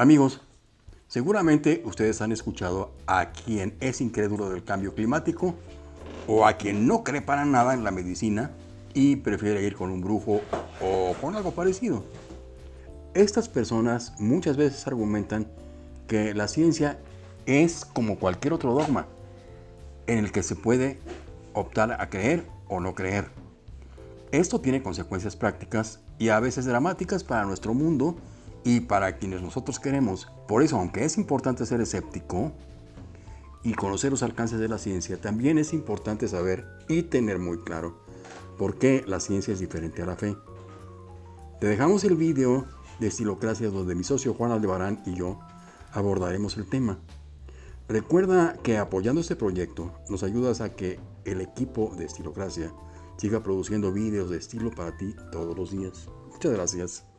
Amigos, seguramente ustedes han escuchado a quien es incrédulo del cambio climático o a quien no cree para nada en la medicina y prefiere ir con un brujo o con algo parecido. Estas personas muchas veces argumentan que la ciencia es como cualquier otro dogma en el que se puede optar a creer o no creer. Esto tiene consecuencias prácticas y a veces dramáticas para nuestro mundo y para quienes nosotros queremos. Por eso, aunque es importante ser escéptico y conocer los alcances de la ciencia, también es importante saber y tener muy claro por qué la ciencia es diferente a la fe. Te dejamos el vídeo de Estilocracia donde mi socio Juan Aldebarán y yo abordaremos el tema. Recuerda que apoyando este proyecto nos ayudas a que el equipo de Estilocracia siga produciendo vídeos de estilo para ti todos los días. Muchas gracias.